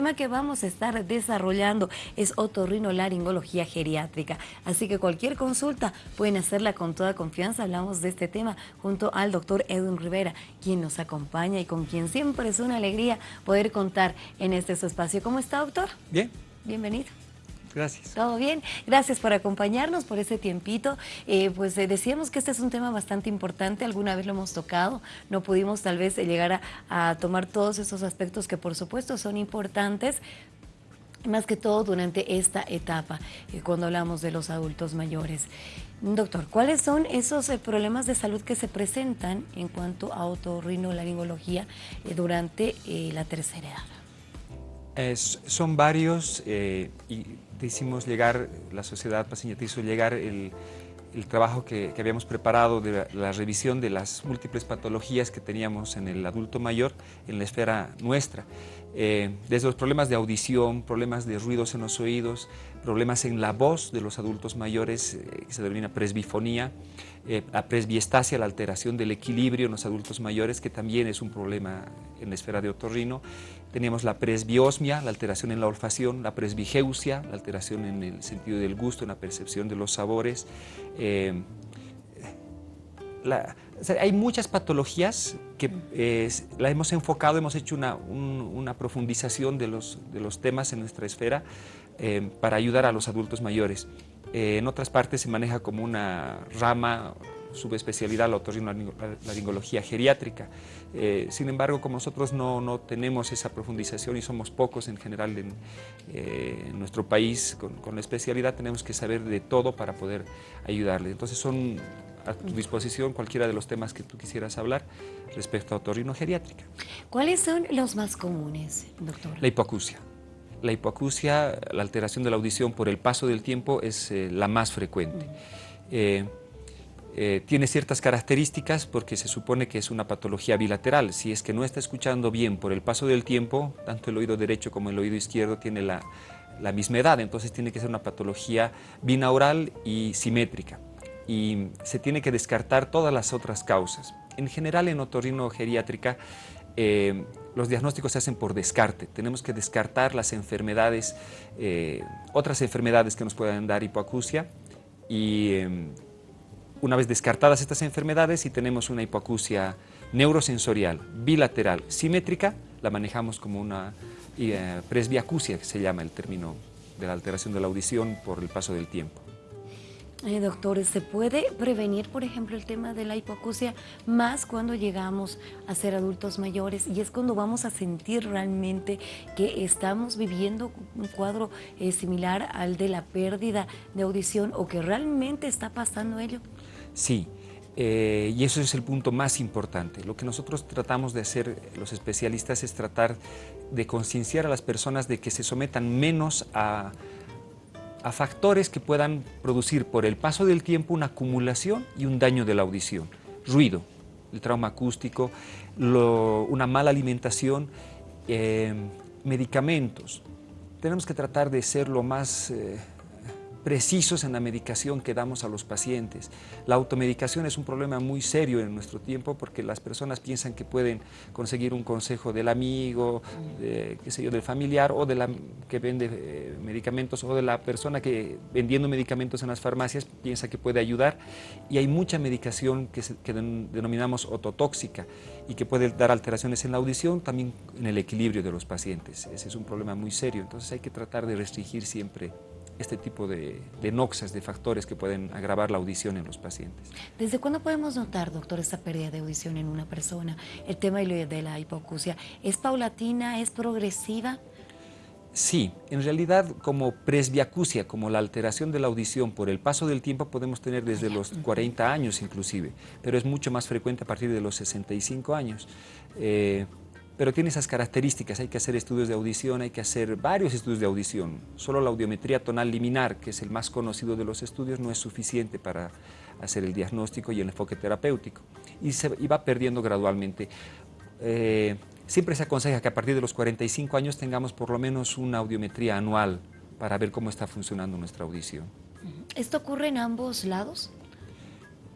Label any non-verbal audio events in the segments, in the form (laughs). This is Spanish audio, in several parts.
tema que vamos a estar desarrollando es otorrinolaringología geriátrica. Así que cualquier consulta pueden hacerla con toda confianza. Hablamos de este tema junto al doctor Edwin Rivera, quien nos acompaña y con quien siempre es una alegría poder contar en este su espacio. ¿Cómo está, doctor? Bien. Bienvenido. Gracias. ¿Todo bien? Gracias por acompañarnos, por ese tiempito. Eh, pues eh, decíamos que este es un tema bastante importante, alguna vez lo hemos tocado, no pudimos tal vez llegar a, tomar todos esos aspectos que por supuesto son importantes, más que todo durante esta etapa, eh, cuando hablamos de los adultos mayores. Doctor, ¿cuáles son esos problemas de salud que se presentan en cuanto a otorrinolaringología durante la tercera edad? son varios y hicimos llegar, la sociedad paseña hizo llegar el, trabajo que, habíamos preparado de la, revisión de las múltiples patologías que teníamos en el adulto mayor en la esfera nuestra. Eh, desde los problemas de audición, problemas de ruidos en los oídos, problemas en la voz de los adultos mayores, eh, que se denomina presbifonía, eh, la presbiestasia, la alteración del equilibrio en los adultos mayores, que también es un problema en la esfera de otorrino. Teníamos la presbiosmia, la alteración en la olfacción, la presbigeusia, la alteración en el sentido del gusto, en la percepción de los sabores. Eh, hay muchas patologías que la hemos enfocado, hemos hecho una, una profundización de los, de los, temas en nuestra esfera eh, para ayudar a los adultos mayores. Eh, en otras partes se maneja como una rama, subespecialidad, la otorrinolaringología geriátrica. Eh, sin embargo, como nosotros no, no, tenemos esa profundización y somos pocos en general en, en nuestro país con, con, la especialidad, tenemos que saber de todo para poder ayudarle. Entonces son a tu disposición cualquiera de los temas que tú quisieras hablar respecto a otorrinogeriátrica. ¿Cuáles son los más comunes, doctor? La hipoacusia. La hipoacusia, la alteración de la audición por el paso del tiempo es eh, la más frecuente. Eh, eh, tiene ciertas características porque se supone que es una patología bilateral. Si es que no está escuchando bien por el paso del tiempo, tanto el oído derecho como el oído izquierdo tiene la, la misma edad, entonces tiene que ser una patología binaural y simétrica y se tiene que descartar todas las otras causas. En general en otorrinogeriátrica eh, los diagnósticos se hacen por descarte. Tenemos que descartar las enfermedades, eh, otras enfermedades que nos puedan dar hipoacusia y em, una vez descartadas estas enfermedades y tenemos una hipoacusia neurosensorial, bilateral, simétrica, la manejamos como una eh, presbiacusia, que se llama el término de la alteración de la audición por el paso del tiempo. Eh, doctores, ¿se puede prevenir, por ejemplo, el tema de la hipoacusia más cuando llegamos a ser adultos mayores y es cuando vamos a sentir realmente que estamos viviendo un cuadro eh, similar al de la pérdida de audición o que realmente está pasando ello? Sí, eh, y eso es el punto más importante. Lo que nosotros tratamos de hacer, los especialistas, es tratar de concienciar a las personas de que se sometan menos a a factores que puedan producir por el paso del tiempo una acumulación y un daño de la audición. Ruido, el trauma acústico, una mala alimentación, eh, medicamentos. Tenemos que tratar de ser lo más eh, precisos en la medicación que damos a los pacientes. La automedicación es un problema muy serio en nuestro tiempo porque las personas piensan que pueden conseguir un consejo del amigo, de, qué sé yo, del familiar o de la que vende eh, medicamentos o de la persona que vendiendo medicamentos en las farmacias piensa que puede ayudar y hay mucha medicación que, que denominamos ototóxica y que puede dar alteraciones en la audición, también en el equilibrio de los pacientes. Ese es un problema muy serio, entonces hay que tratar de restringir siempre este tipo de, noxas, de factores que pueden agravar la audición en los pacientes. ¿Desde cuándo podemos notar, doctor, esta pérdida de audición en una persona? El tema de la hipoacusia, ¿es paulatina, es progresiva? Sí, en realidad como presbiacusia, como la alteración de la audición por el paso del tiempo podemos tener desde los 40 años inclusive, pero es mucho más frecuente a partir de los 65 años. Eh, pero tiene esas características, hay que hacer estudios de audición, hay que hacer varios estudios de audición. Solo la audiometría tonal liminar, que es el más conocido de los estudios, no es suficiente para hacer el diagnóstico y el enfoque terapéutico. Y, se, va perdiendo gradualmente. Eh, siempre se aconseja que a partir de los 45 años tengamos por lo menos una audiometría anual para ver cómo está funcionando nuestra audición. ¿Esto ocurre en ambos lados?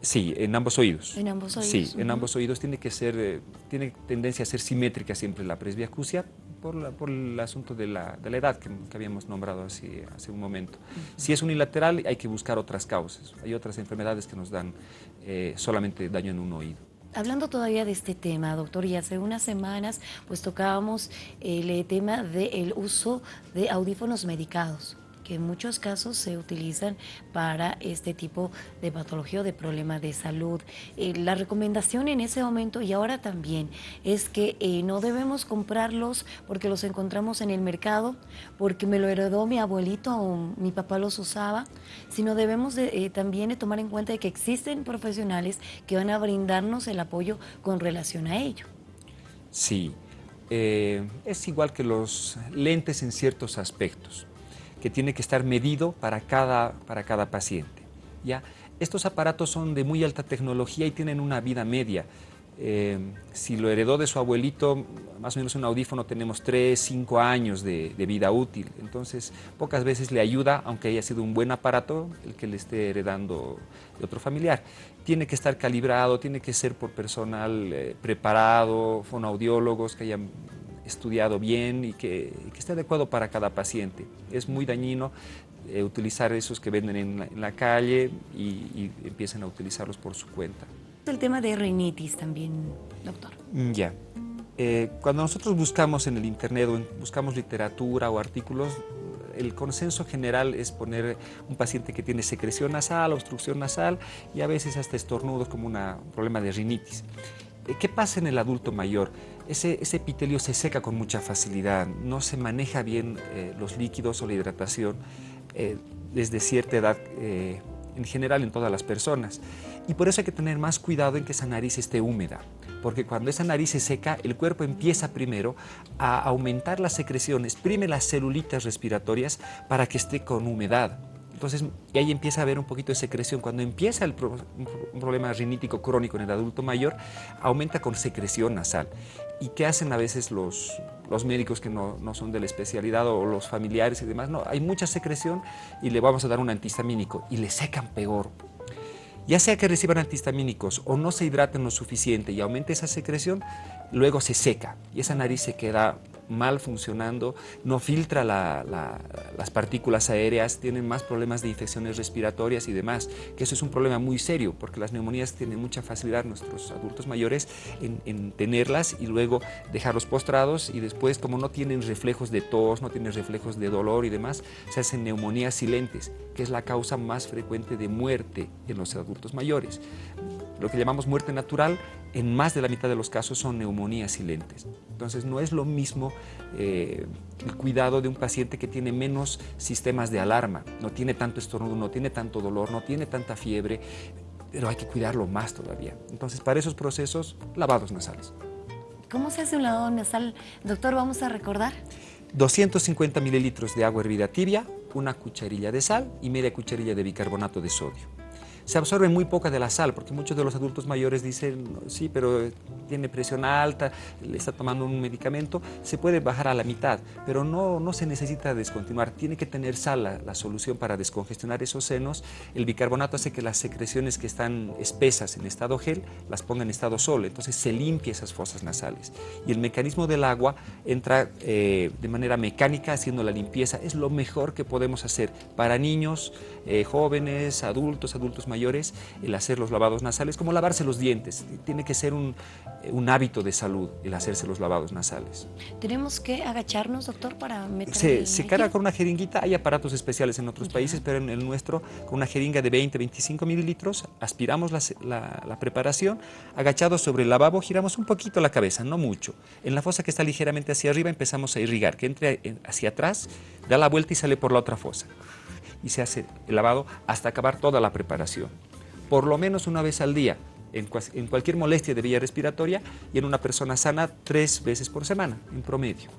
Sí, en ambos oídos. En ambos oídos. Sí, en ambos oídos tiene que ser, eh, tiene tendencia a ser simétrica siempre la presbiacusia por, el asunto de la, edad que, habíamos nombrado hace, hace un momento. Si es unilateral hay que buscar otras causas, hay otras enfermedades que nos dan eh, solamente daño en un oído. Hablando todavía de este tema, doctor, y hace unas semanas pues tocábamos el tema del uso de audífonos medicados que en muchos casos se utilizan para este tipo de patología o de problema de salud. Eh, la recomendación en ese momento y ahora también es que eh, no debemos comprarlos porque los encontramos en el mercado, porque me lo heredó mi abuelito o mi papá los usaba, sino debemos de, eh, también tomar en cuenta de que existen profesionales que van a brindarnos el apoyo con relación a ello. Sí, es igual que los lentes en ciertos aspectos que tiene que estar medido para cada, para cada paciente. ¿ya? Estos aparatos son de muy alta tecnología y tienen una vida media. Eh, si lo heredó de su abuelito, más o menos un audífono tenemos 3, 5 años de, vida útil. Entonces, pocas veces le ayuda, aunque haya sido un buen aparato, el que le esté heredando de otro familiar. Tiene que estar calibrado, tiene que ser por personal eh, preparado, fonoaudiólogos que hayan estudiado bien y que, esté adecuado para cada paciente. Es muy dañino eh, utilizar esos que venden en la, calle y, empiecen a utilizarlos por su cuenta. El tema de rinitis también, doctor. Mm, ya. Eh, cuando nosotros buscamos en el internet o buscamos literatura o artículos, el consenso general es poner un paciente que tiene secreción nasal, obstrucción nasal y a veces hasta estornudos como un problema de rinitis. Eh, ¿Qué pasa en el adulto mayor? Ese, epitelio se seca con mucha facilidad, no se maneja bien eh, los líquidos o la hidratación eh, desde cierta edad, en general en todas las personas. Y por eso hay que tener más cuidado en que esa nariz esté húmeda, porque cuando esa nariz se seca, el cuerpo empieza primero a aumentar las secreciones, exprime las celulitas respiratorias para que esté con humedad. Entonces, y ahí empieza a haber un poquito de secreción. Cuando empieza el un problema rinítico crónico en el adulto mayor, aumenta con secreción nasal. ¿Y qué hacen a veces los, médicos que no, no, son de la especialidad o los familiares y demás? No, hay mucha secreción y le vamos a dar un antihistamínico y le secan peor. Ya sea que reciban antihistamínicos o no se hidraten lo suficiente y aumente esa secreción, luego se seca y esa nariz se queda mal funcionando, no filtra las partículas aéreas, tienen más problemas de infecciones respiratorias y demás, que eso es un problema muy serio, porque las neumonías tienen mucha facilidad nuestros adultos mayores en, tenerlas y luego dejarlos postrados y después como no tienen reflejos de tos, no tienen reflejos de dolor y demás, se hacen neumonías silentes, que es la causa más frecuente de muerte en los adultos mayores. Lo que llamamos muerte natural, en más de la mitad de los casos son neumonías silentes. Entonces no es lo mismo eh, el cuidado de un paciente que tiene menos sistemas de alarma, no tiene tanto estornudo, no tiene tanto dolor, no tiene tanta fiebre, pero hay que cuidarlo más todavía. Entonces para esos procesos, lavados nasales. ¿Cómo se hace un lavado nasal? Doctor, vamos a recordar. 250 mililitros de agua hervida tibia, una cucharilla de sal y media cucharilla de bicarbonato de sodio se absorbe muy poca de la sal, porque muchos de los adultos mayores dicen, sí, pero tiene presión alta, le está tomando un medicamento, se puede bajar a la mitad, pero no, no se necesita descontinuar, tiene que tener sal la, solución para descongestionar esos senos. El bicarbonato hace que las secreciones que están espesas en estado gel las ponga en estado sólido, entonces se limpia esas fosas nasales. Y el mecanismo del agua entra eh, de manera mecánica haciendo la limpieza, es lo mejor que podemos hacer para niños, eh, jóvenes, adultos, adultos mayores, mayores el hacer los lavados nasales, como lavarse los dientes. Tiene que ser un, un hábito de salud el hacerse los lavados nasales. ¿Tenemos que agacharnos, doctor, para meter Se, se carga con una jeringuita, hay aparatos especiales en otros países, pero en el nuestro, con una jeringa de 20-25 mililitros, aspiramos la, la, preparación, agachados sobre el lavabo, giramos un poquito la cabeza, no mucho. En la fosa que está ligeramente hacia arriba empezamos a irrigar, que entre hacia atrás, da la vuelta y sale por la otra fosa y se hace el lavado hasta acabar toda la preparación. Por lo menos una vez al día, en, cualquier molestia de vía respiratoria y en una persona sana tres veces por semana, en promedio.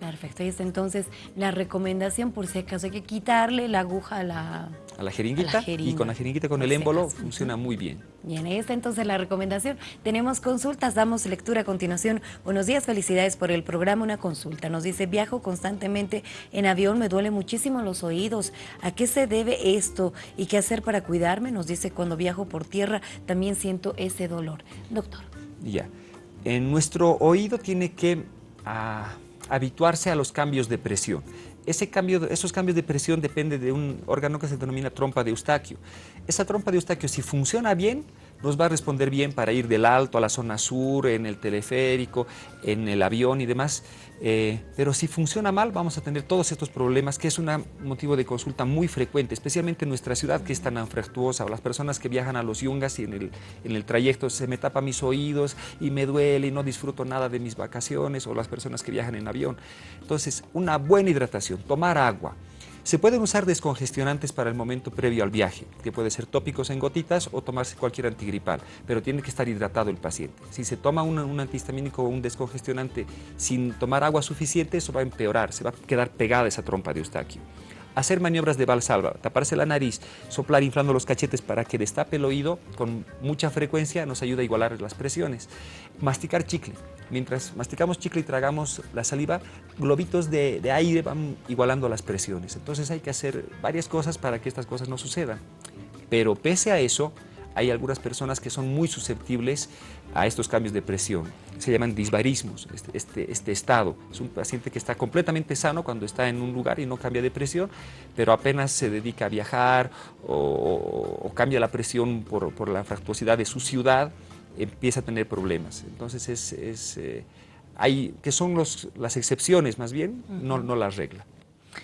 Perfecto, y es entonces la recomendación, por si acaso hay que quitarle la aguja a la, a la jeringuita y con la jeringuita con el émbolo funciona muy bien. Bien, ahí está entonces la recomendación. Tenemos consultas, damos lectura a continuación. Buenos días, felicidades por el programa, una consulta. Nos dice, viajo constantemente en avión, me duele muchísimo los oídos. ¿A qué se debe esto y qué hacer para cuidarme? Nos dice, cuando viajo por tierra también siento ese dolor. Doctor. Ya, en nuestro oído tiene que... Ah, habituarse a los cambios de presión. Ese cambio, esos cambios de presión dependen de un órgano que se denomina trompa de Eustaquio. Esa trompa de Eustaquio, si funciona bien, nos va a responder bien para ir del alto a la zona sur, en el teleférico, en el avión y demás. Eh, pero si funciona mal, vamos a tener todos estos problemas, que es un motivo de consulta muy frecuente, especialmente en nuestra ciudad que es tan anfractuosa, o las personas que viajan a los yungas y en el, en el trayecto se me tapa mis oídos y me duele y no disfruto nada de mis vacaciones, o las personas que viajan en avión. Entonces, una buena hidratación, tomar agua, se pueden usar descongestionantes para el momento previo al viaje, que puede ser tópicos en gotitas o tomarse cualquier antigripal, pero tiene que estar hidratado el paciente. Si se toma un, un antihistamínico o un descongestionante sin tomar agua suficiente, eso va a empeorar, se va a quedar pegada esa trompa de Eustaquio hacer maniobras de valsalva, taparse la nariz, soplar inflando los cachetes para que destape el oído con mucha frecuencia nos ayuda a igualar las presiones. Masticar chicle. Mientras masticamos chicle y tragamos la saliva, globitos de, de aire van igualando las presiones. Entonces hay que hacer varias cosas para que estas cosas no sucedan. Pero pese a eso, hay algunas personas que son muy susceptibles a estos cambios de presión. Se llaman disbarismos, este, este, este, estado. Es un paciente que está completamente sano cuando está en un lugar y no cambia de presión, pero apenas se dedica a viajar o, cambia la presión por, la fractuosidad de su ciudad, empieza a tener problemas. Entonces, es, eh, hay, que son los, las excepciones más bien, no, no la regla.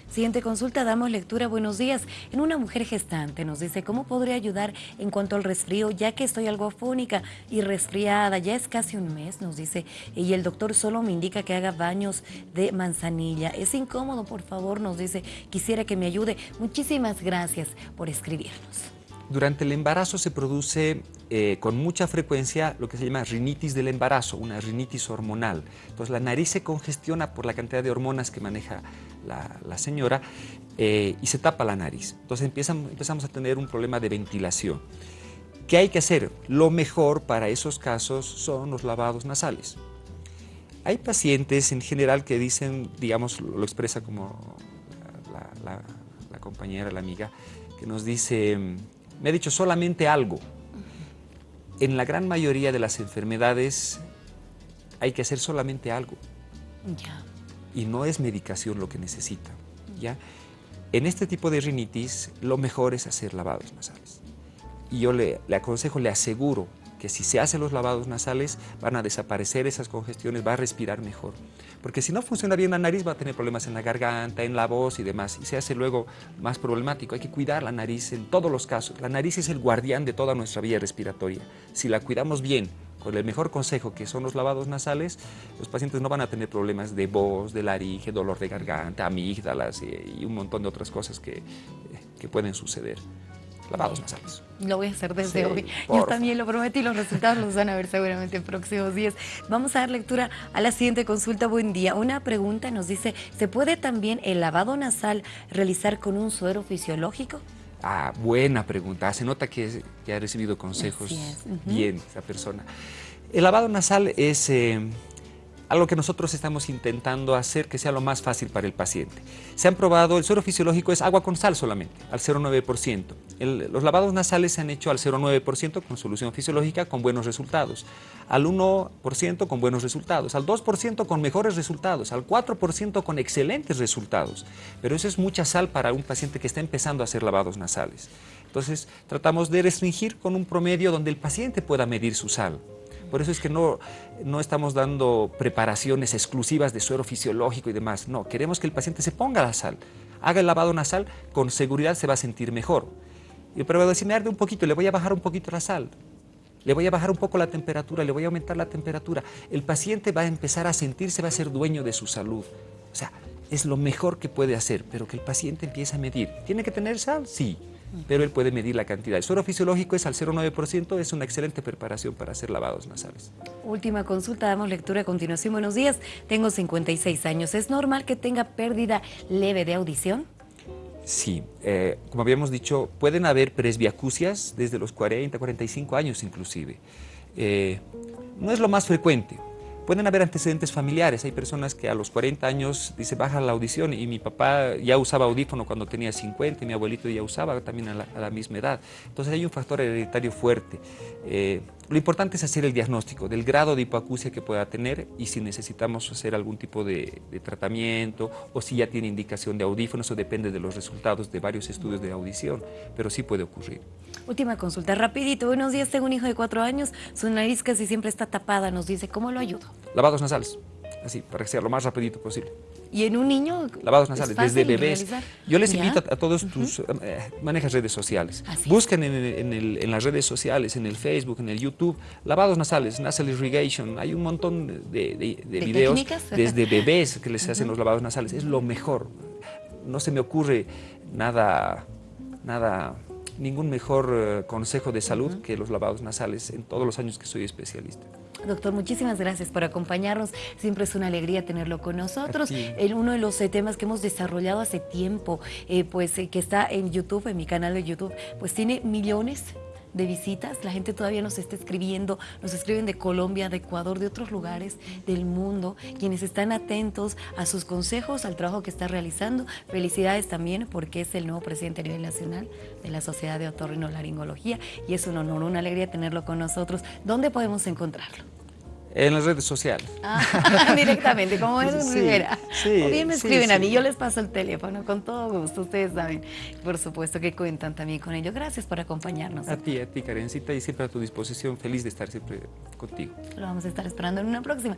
Siguiente consulta, damos lectura. Buenos días. En una mujer gestante nos dice, ¿cómo podría ayudar en cuanto al resfrío? Ya que estoy algo afónica y resfriada, ya es casi un mes, nos dice, y el doctor solo me indica que haga baños de manzanilla. Es incómodo, por favor, nos dice, quisiera que me ayude. Muchísimas gracias por escribirnos. Durante el embarazo se produce eh, con mucha frecuencia lo que se llama rinitis del embarazo, una rinitis hormonal. Entonces la nariz se congestiona por la cantidad de hormonas que maneja la, señora eh, y se tapa la nariz. Entonces empezamos a tener un problema de ventilación. ¿Qué hay que hacer? Lo mejor para esos casos son los lavados nasales. Hay pacientes en general que dicen, digamos, lo expresa como la compañera, la amiga, que nos dice me ha dicho solamente algo. En la gran mayoría de las enfermedades hay que hacer solamente algo. Y no es medicación lo que necesita. ¿ya? En este tipo de rinitis, lo mejor es hacer lavados nasales. Y yo le, le aconsejo, le aseguro que si se hacen los lavados nasales van a desaparecer esas congestiones, va a respirar mejor. Porque si no funciona bien la nariz va a tener problemas en la garganta, en la voz y demás, y se hace luego más problemático. Hay que cuidar la nariz en todos los casos. La nariz es el guardián de toda nuestra vía respiratoria. Si la cuidamos bien, con el mejor consejo que son los lavados nasales, los pacientes no van a tener problemas de voz, de laringe, dolor de garganta, amígdalas y, un montón de otras cosas que, que pueden suceder lavados nasales. Lo voy a hacer desde hoy. Yo también lo prometí, los resultados los van a ver seguramente en próximos días. Vamos a dar lectura a la siguiente consulta. Buen día. Una pregunta nos dice, ¿se puede también el lavado nasal realizar con un suero fisiológico? Ah, buena pregunta. Se nota que, ha recibido consejos bien esa persona. El lavado nasal es... Eh, algo que nosotros estamos intentando hacer que sea lo más fácil para el paciente. Se han probado, el suero fisiológico es agua con sal solamente, al 0,9%. los lavados nasales se han hecho al 0,9% con solución fisiológica con buenos resultados, al 1% con buenos resultados, al 2% con mejores resultados, al 4% con excelentes resultados. Pero eso es mucha sal para un paciente que está empezando a hacer lavados nasales. Entonces tratamos de restringir con un promedio donde el paciente pueda medir su sal. Por eso es que no, no estamos dando preparaciones exclusivas de suero fisiológico y demás. No, queremos que el paciente se ponga la sal, haga el lavado nasal, con seguridad se va a sentir mejor. Proveedor si me arde un poquito, le voy a bajar un poquito la sal. Le voy a bajar un poco la temperatura, le voy a aumentar la temperatura. El paciente va a empezar a sentirse, va a ser dueño de su salud. O sea, es lo mejor que puede hacer, pero que el paciente empiece a medir. ¿Tiene que tener sal? Sí pero él puede medir la cantidad. El suero fisiológico es al 0,9%, es una excelente preparación para hacer lavados nasales. Última consulta, damos lectura a continuación. Buenos días, tengo 56 años. ¿Es normal que tenga pérdida leve de audición? Sí, eh, como habíamos dicho, pueden haber presbiacusias desde los 40, 45 años inclusive. Eh, no es lo más frecuente, Pueden haber antecedentes familiares, hay personas que a los 40 años dice baja la audición y mi papá ya usaba audífono cuando tenía 50 y mi abuelito ya usaba también a la, misma edad. Entonces hay un factor hereditario fuerte. Eh, Lo importante es hacer el diagnóstico del grado de hipoacusia que pueda tener y si necesitamos hacer algún tipo de, de, tratamiento o si ya tiene indicación de audífonos, eso depende de los resultados de varios estudios de audición, pero sí puede ocurrir. Última consulta, rapidito. Buenos días, tengo un hijo de cuatro años, su nariz casi siempre está tapada, nos dice, ¿cómo lo ayudo? Lavados nasales, así, para que sea lo más rapidito posible. ¿Y en un niño? Lavados nasales, desde bebés. Realizar? Yo les invito a, a todos tus... Uh -huh. eh, manejas redes sociales. Así Busquen en, en, el, en, las redes sociales, en el Facebook, en el YouTube, lavados nasales, nasal irrigation. Hay un montón de, de, de, ¿De videos técnicas? desde (laughs) bebés que les hacen uh -huh. los lavados nasales. Es lo mejor. No se me ocurre nada, nada ningún mejor uh, consejo de salud uh -huh. que los lavados nasales en todos los años que soy especialista. Doctor, muchísimas gracias por acompañarnos. Siempre es una alegría tenerlo con nosotros. Uno de los eh, temas que hemos desarrollado hace tiempo, eh, pues eh, que está en YouTube, en mi canal de YouTube, pues tiene millones de visitas, la gente todavía nos está escribiendo, nos escriben de Colombia, de Ecuador, de otros lugares del mundo, quienes están atentos a sus consejos, al trabajo que está realizando. Felicidades también porque es el nuevo presidente a nivel nacional de la Sociedad de Otorrinolaringología y es un honor, una alegría tenerlo con nosotros. ¿Dónde podemos encontrarlo? En las redes sociales. Ah, (laughs) directamente, como es sí, Rivera. Sí, o bien me escriben sí, a mí, yo les paso el teléfono, con todo gusto, ustedes saben, por supuesto que cuentan también con ello. Gracias por acompañarnos. A ti, a ti, Karencita, y siempre a tu disposición, feliz de estar siempre contigo. Lo vamos a estar esperando en una próxima.